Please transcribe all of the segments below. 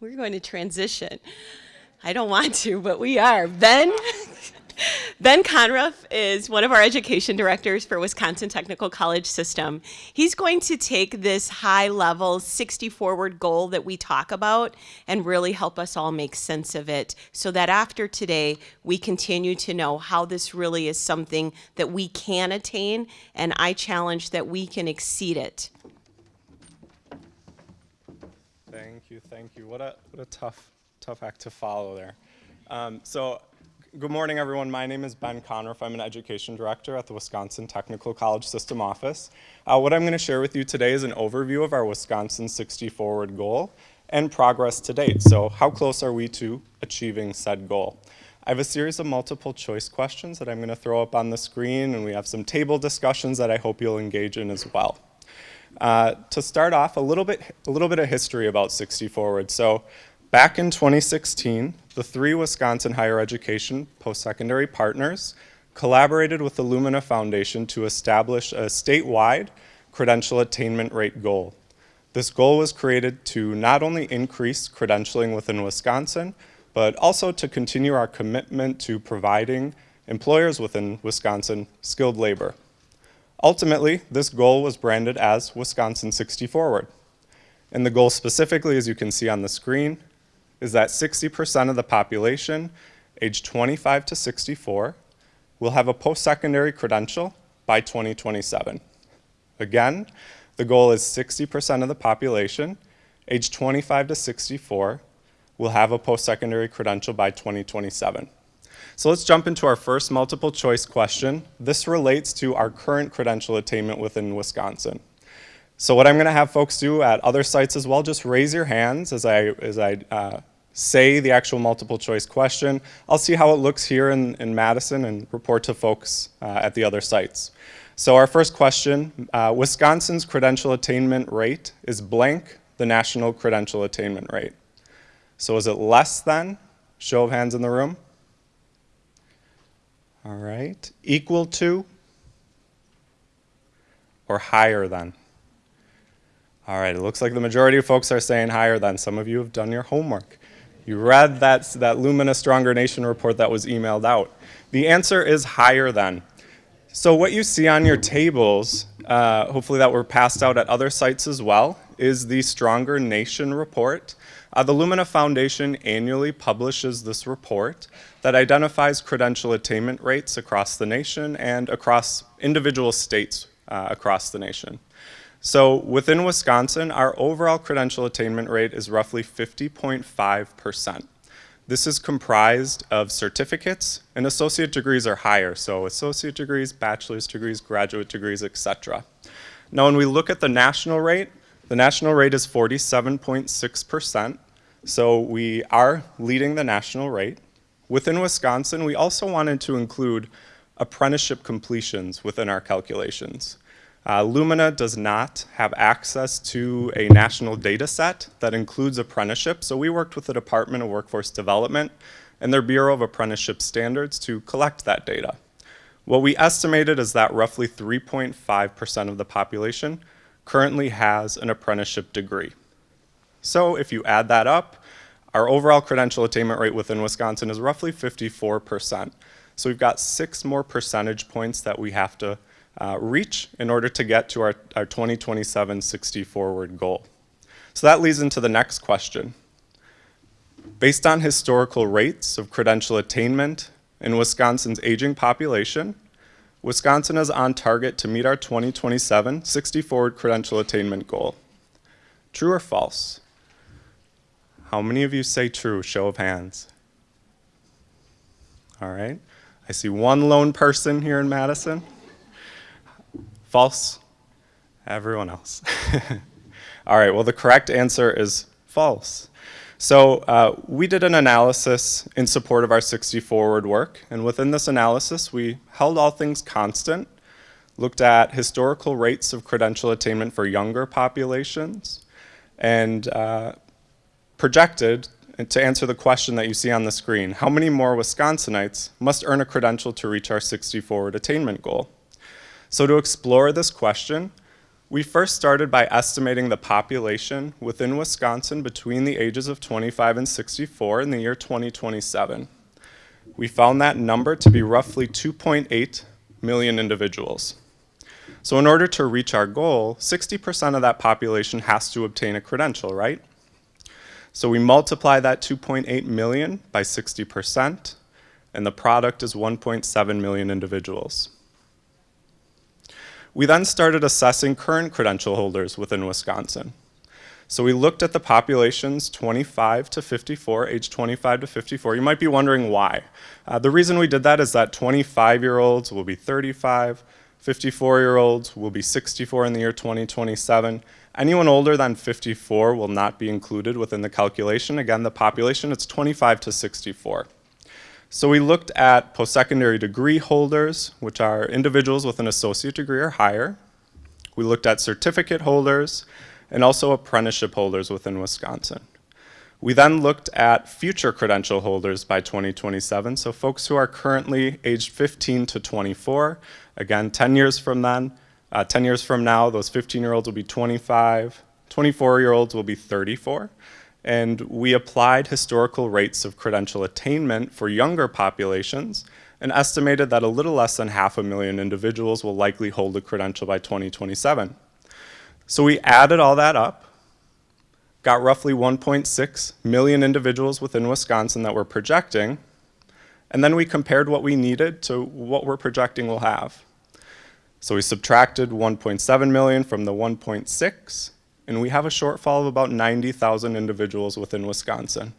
we're going to transition. I don't want to, but we are. Ben, Ben Conruff is one of our education directors for Wisconsin Technical College System. He's going to take this high level 60 forward goal that we talk about and really help us all make sense of it so that after today we continue to know how this really is something that we can attain and I challenge that we can exceed it. Thank you, thank you. What a, what a tough, tough act to follow there. Um, so Good morning, everyone. My name is Ben Conruff. I'm an education director at the Wisconsin Technical College System office. Uh, what I'm going to share with you today is an overview of our Wisconsin 60 Forward goal and progress to date. So how close are we to achieving said goal? I have a series of multiple choice questions that I'm going to throw up on the screen, and we have some table discussions that I hope you'll engage in as well. Uh, to start off, a little bit, a little bit of history about 60 Forward. So Back in 2016, the three Wisconsin higher education post-secondary partners collaborated with the Lumina Foundation to establish a statewide credential attainment rate goal. This goal was created to not only increase credentialing within Wisconsin, but also to continue our commitment to providing employers within Wisconsin skilled labor. Ultimately, this goal was branded as Wisconsin 60 Forward. And the goal specifically, as you can see on the screen, is that 60% of the population aged 25 to 64 will have a post-secondary credential by 2027. Again, the goal is 60% of the population aged 25 to 64 will have a post-secondary credential by 2027. So let's jump into our first multiple choice question. This relates to our current credential attainment within Wisconsin. So what I'm going to have folks do at other sites as well, just raise your hands as I, as I uh, say the actual multiple choice question. I'll see how it looks here in, in Madison and report to folks uh, at the other sites. So our first question, uh, Wisconsin's credential attainment rate is blank the national credential attainment rate. So is it less than? Show of hands in the room. All right. Equal to or higher than? All right, it looks like the majority of folks are saying higher than. Some of you have done your homework. You read that, that Lumina Stronger Nation report that was emailed out. The answer is higher than. So what you see on your tables, uh, hopefully that were passed out at other sites as well, is the Stronger Nation report. Uh, the Lumina Foundation annually publishes this report that identifies credential attainment rates across the nation and across individual states uh, across the nation. So within Wisconsin, our overall credential attainment rate is roughly 50.5%. This is comprised of certificates and associate degrees are higher. So associate degrees, bachelor's degrees, graduate degrees, etc. Now when we look at the national rate, the national rate is 47.6%. So we are leading the national rate. Within Wisconsin, we also wanted to include apprenticeship completions within our calculations. Uh, Lumina does not have access to a national data set that includes apprenticeship, so we worked with the Department of Workforce Development and their Bureau of Apprenticeship Standards to collect that data. What we estimated is that roughly 3.5% of the population currently has an apprenticeship degree. So if you add that up, our overall credential attainment rate within Wisconsin is roughly 54%. So we've got six more percentage points that we have to uh, reach in order to get to our, our 2027 60 forward goal. So that leads into the next question. Based on historical rates of credential attainment in Wisconsin's aging population, Wisconsin is on target to meet our 2027 60 forward credential attainment goal. True or false? How many of you say true? Show of hands. All right. I see one lone person here in Madison. False. Everyone else. All right, well, the correct answer is false. So uh, we did an analysis in support of our 60 forward work, and within this analysis, we held all things constant, looked at historical rates of credential attainment for younger populations, and uh, projected to answer the question that you see on the screen, how many more Wisconsinites must earn a credential to reach our 60 forward attainment goal? So to explore this question, We first started by estimating the population within Wisconsin between the ages of 25 and 64 in the year 2027. We found that number to be roughly 2.8 million individuals. So in order to reach our goal, 60% of that population has to obtain a credential, right? So we multiply that 2.8 million by 60%, and the product is 1.7 million individuals. We then started assessing current credential holders within Wisconsin. So we looked at the populations 25 to 54, age 25 to 54. You might be wondering why. Uh, the reason we did that is that 25-year-olds will be 35, 54-year-olds will be 64 in the year 2027. Anyone older than 54 will not be included within the calculation. Again, the population, it's 25 to 64. So we looked at post-secondary degree holders, which are individuals with an associate degree or higher. We looked at certificate holders and also apprenticeship holders within Wisconsin. We then looked at future credential holders by 2027, so folks who are currently aged 15 to 24. Again, 10 years from then, uh, 10 years from now, those 15-year-olds will be 25, 24-year-olds will be 34, and we applied historical rates of credential attainment for younger populations and estimated that a little less than half a million individuals will likely hold a credential by 2027. So we added all that up, got roughly 1.6 million individuals within Wisconsin that we're projecting, and then we compared what we needed to what we're projecting we'll have. So we subtracted 1.7 million from the 1.6, and we have a shortfall of about 90,000 individuals within Wisconsin.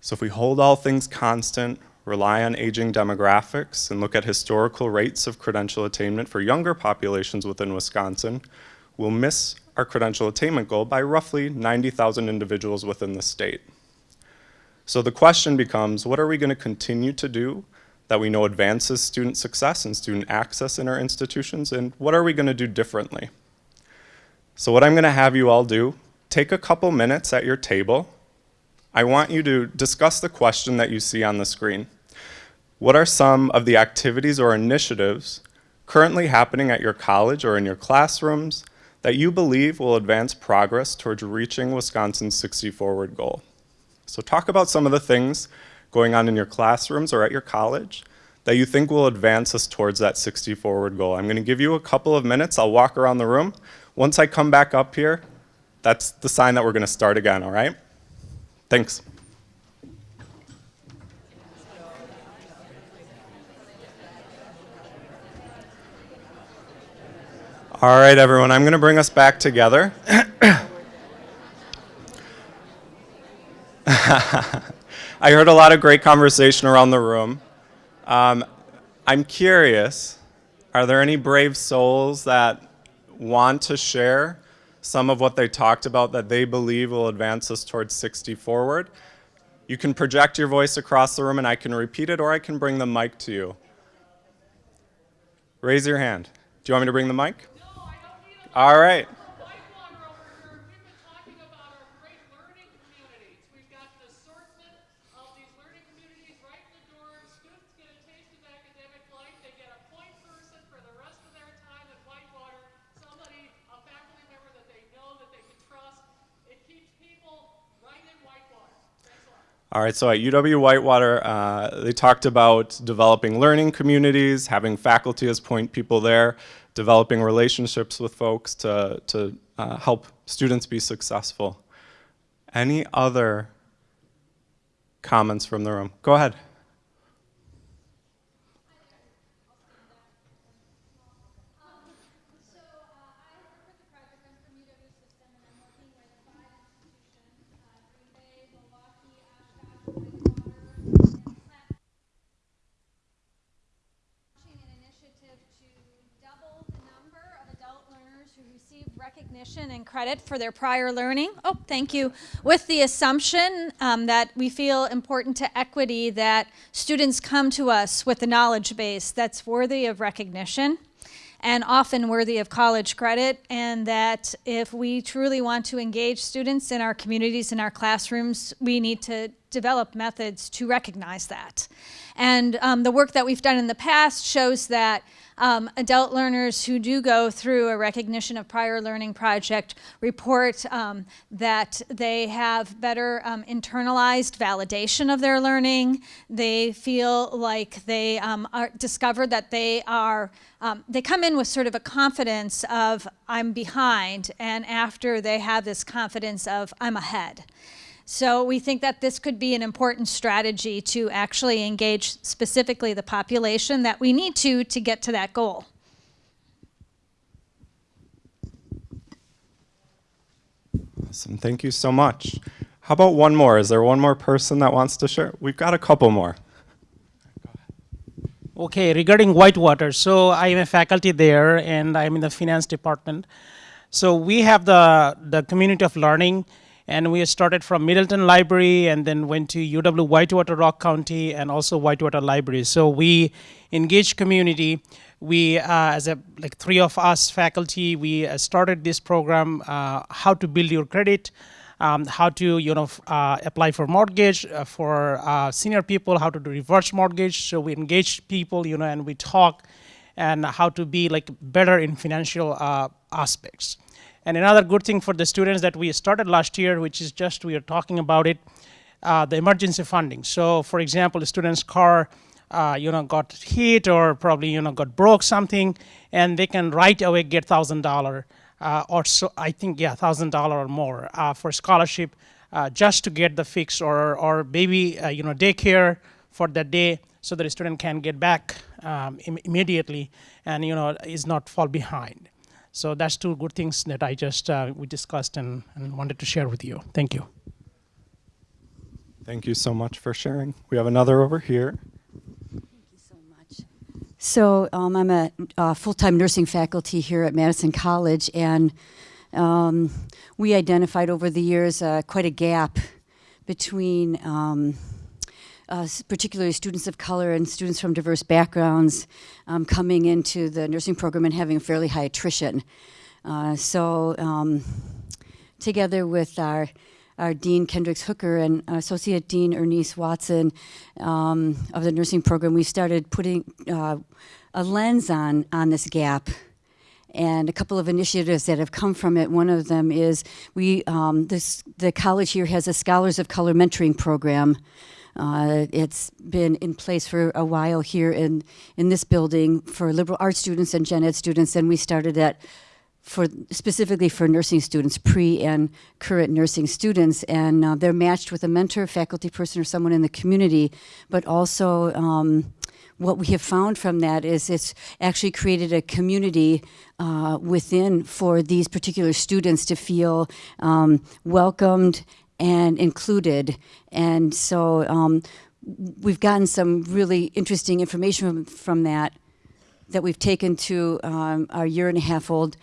So if we hold all things constant, rely on aging demographics, and look at historical rates of credential attainment for younger populations within Wisconsin, we'll miss our credential attainment goal by roughly 90,000 individuals within the state. So the question becomes, what are we going to continue to do that we know advances student success and student access in our institutions, and what are we going to do differently? So what I'm going to have you all do, take a couple minutes at your table. I want you to discuss the question that you see on the screen. What are some of the activities or initiatives currently happening at your college or in your classrooms that you believe will advance progress towards reaching Wisconsin's 60 Forward goal? So talk about some of the things going on in your classrooms or at your college that you think will advance us towards that 60 forward goal. I'm going to give you a couple of minutes. I'll walk around the room. Once I come back up here, that's the sign that we're going to start again, all right? Thanks. All right, everyone, I'm going to bring us back together. I heard a lot of great conversation around the room. Um, I'm curious, are there any brave souls that want to share some of what they talked about that they believe will advance us towards 60 forward? You can project your voice across the room and I can repeat it or I can bring the mic to you. Raise your hand. Do you want me to bring the mic? No, I don't need a All right. Whitewater over here. We've been talking about our great learning communities. We've got an assortment of these learning communities right in the dorms. Students get a taste of academic life. They get a point person for the rest of their time at Whitewater. Somebody, a faculty member that they know, that they can trust. It keeps people right in Whitewater. Thanks a lot. All right, so at UW Whitewater, uh, they talked about developing learning communities, having faculty as point people there, developing relationships with folks to, to uh, help students be successful. Any other comments from the room? Go ahead. Recognition and credit for their prior learning. Oh, thank you. With the assumption um, that we feel important to equity that students come to us with a knowledge base that's worthy of recognition and often worthy of college credit, and that if we truly want to engage students in our communities, in our classrooms, we need to develop methods to recognize that. And um, the work that we've done in the past shows that um, adult learners who do go through a recognition of prior learning project report um, that they have better um, internalized validation of their learning. They feel like they um, are discovered that they are um, they come in with sort of a confidence of I'm behind, and after they have this confidence of I'm ahead. So we think that this could be an important strategy to actually engage specifically the population that we need to to get to that goal. Awesome. Thank you so much. How about one more? Is there one more person that wants to share? We've got a couple more. Okay, regarding Whitewater, so I am a faculty there and I'm in the finance department. So we have the, the community of learning and we started from Middleton Library and then went to UW Whitewater Rock County and also Whitewater Library. So we engage community. We, uh, as a, like three of us faculty, we uh, started this program, uh, how to build your credit, um, how to you know uh, apply for mortgage uh, for uh, senior people, how to do reverse mortgage. So we engage people, you know, and we talk, and how to be like better in financial uh, aspects. And another good thing for the students that we started last year, which is just we are talking about it, uh, the emergency funding. So, for example, a student's car. Uh, you know, got hit or probably you know got broke something, and they can right away get thousand dollar uh, or so I think yeah thousand dollar or more uh, for scholarship uh, just to get the fix or or maybe uh, you know daycare for that day so that a student can get back um, Im immediately and you know is not fall behind. So that's two good things that I just uh, we discussed and, and wanted to share with you. Thank you. Thank you so much for sharing. We have another over here. Thank you so much. So um, I'm a uh, full-time nursing faculty here at Madison College, and um, we identified over the years uh, quite a gap between um, uh, particularly students of color and students from diverse backgrounds um, coming into the nursing program and having fairly high attrition. Uh, so um, together with our our Dean Kendricks Hooker and Associate Dean Ernice Watson um, of the nursing program, we started putting uh, a lens on, on this gap and a couple of initiatives that have come from it. One of them is we, um, this, the college here has a Scholars of Color mentoring program. Uh, it's been in place for a while here in, in this building for liberal arts students and gen ed students, and we started that for specifically for nursing students, pre and current nursing students, and uh, they're matched with a mentor, faculty person, or someone in the community. But also, um, what we have found from that is it's actually created a community uh, within for these particular students to feel um, welcomed and included. And so um, we've gotten some really interesting information from, from that that we've taken to um, our year and a half old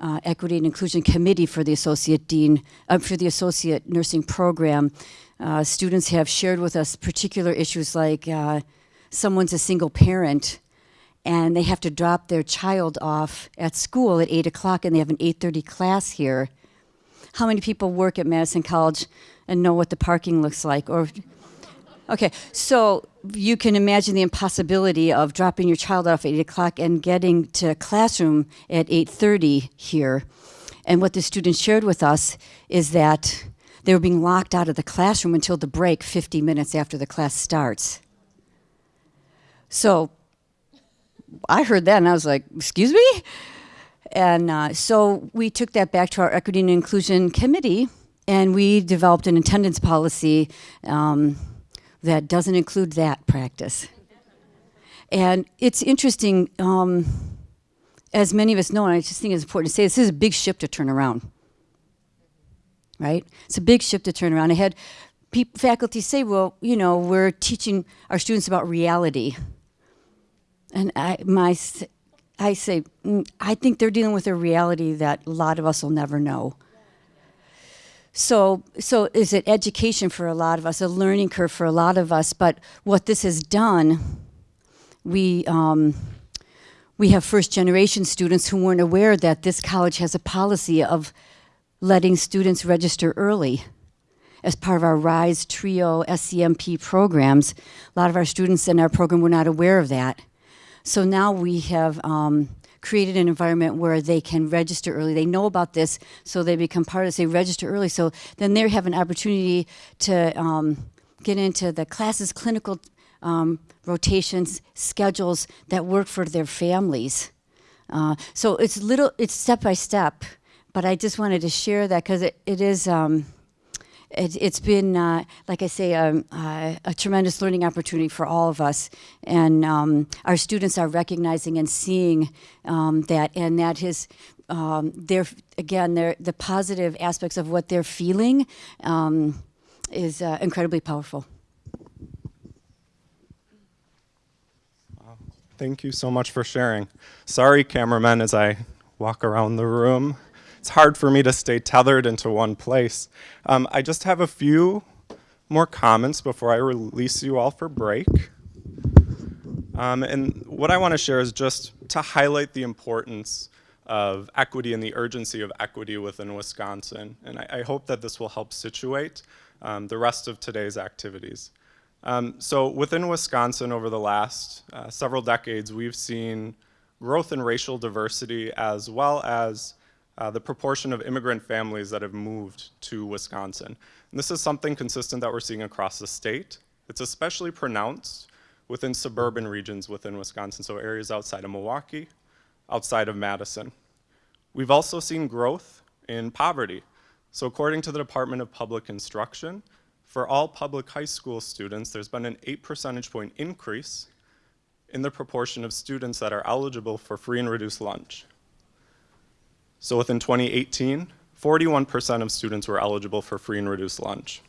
uh, Equity and Inclusion Committee for the Associate Dean, uh, for the Associate Nursing Program. Uh, students have shared with us particular issues like uh, someone's a single parent and they have to drop their child off at school at 8 o'clock and they have an 8.30 class here. How many people work at Madison College and know what the parking looks like? Or Okay, so you can imagine the impossibility of dropping your child off at 8 o'clock and getting to a classroom at 8.30 here. And what the students shared with us is that they were being locked out of the classroom until the break 50 minutes after the class starts. So I heard that and I was like, excuse me? And uh, so we took that back to our Equity and Inclusion Committee and we developed an attendance policy um, that doesn't include that practice. And it's interesting, um, as many of us know, and I just think it's important to say, this is a big ship to turn around. Right? It's a big ship to turn around. I had faculty say, well, you know, we're teaching our students about reality. And I, my, I say, mm, I think they're dealing with a reality that a lot of us will never know. So, so is it education for a lot of us, a learning curve for a lot of us? But what this has done, we um, we have first generation students who weren't aware that this college has a policy of letting students register early as part of our RISE TRIO SCMP programs. A lot of our students in our program were not aware of that. So now we have um, created an environment where they can register early. They know about this, so they become part of. this. They register early, so then they have an opportunity to um, get into the classes, clinical um, rotations, schedules that work for their families. Uh, so it's little, it's step by step, but I just wanted to share that because it, it is. Um, it, it's been, uh, like I say, um, uh, a tremendous learning opportunity for all of us. And um, our students are recognizing and seeing um, that, and that is, um, they're, again, they're, the positive aspects of what they're feeling um, is uh, incredibly powerful. Thank you so much for sharing. Sorry, cameraman, as I walk around the room. It's hard for me to stay tethered into one place. Um, I just have a few more comments before I release you all for break. Um, and what I want to share is just to highlight the importance of equity and the urgency of equity within Wisconsin. And I, I hope that this will help situate um, the rest of today's activities. Um, so within Wisconsin over the last uh, several decades, we've seen growth in racial diversity as well as uh, the proportion of immigrant families that have moved to Wisconsin. And this is something consistent that we're seeing across the state. It's especially pronounced within suburban regions within Wisconsin, so areas outside of Milwaukee, outside of Madison. We've also seen growth in poverty. So according to the Department of Public Instruction, for all public high school students, there's been an 8 percentage point increase in the proportion of students that are eligible for free and reduced lunch. So within 2018, 41% of students were eligible for free and reduced lunch.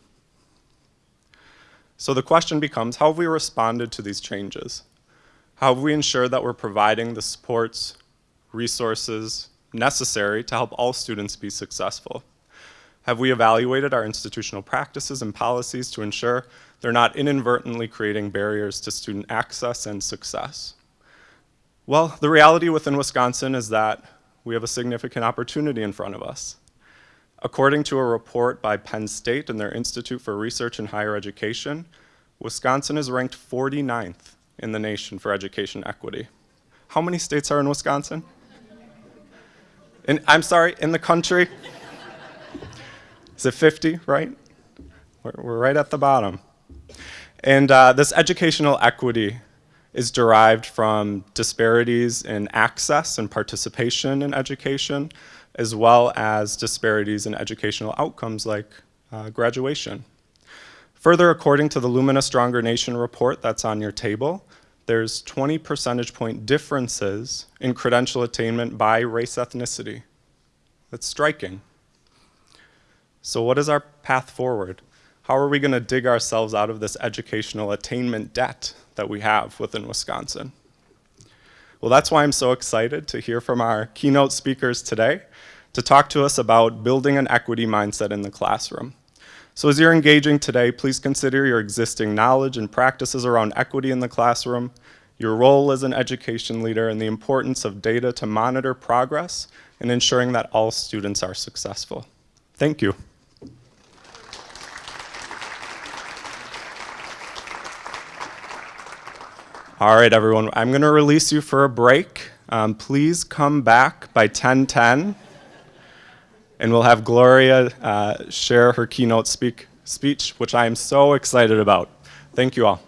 So the question becomes, how have we responded to these changes? How have we ensured that we're providing the supports, resources necessary to help all students be successful? Have we evaluated our institutional practices and policies to ensure they're not inadvertently creating barriers to student access and success? Well, the reality within Wisconsin is that we have a significant opportunity in front of us. According to a report by Penn State and their Institute for Research in Higher Education, Wisconsin is ranked 49th in the nation for education equity. How many states are in Wisconsin? In, I'm sorry, in the country? Is it 50, right? We're, we're right at the bottom. And uh, this educational equity is derived from disparities in access and participation in education, as well as disparities in educational outcomes like uh, graduation. Further, according to the Lumina Stronger Nation report that's on your table, there's 20 percentage point differences in credential attainment by race ethnicity. That's striking. So what is our path forward? How are we going to dig ourselves out of this educational attainment debt that we have within Wisconsin? Well, that's why I'm so excited to hear from our keynote speakers today to talk to us about building an equity mindset in the classroom. So as you're engaging today, please consider your existing knowledge and practices around equity in the classroom, your role as an education leader, and the importance of data to monitor progress and ensuring that all students are successful. Thank you. All right, everyone, I'm going to release you for a break. Um, please come back by 1010, and we'll have Gloria uh, share her keynote speak, speech, which I am so excited about. Thank you all.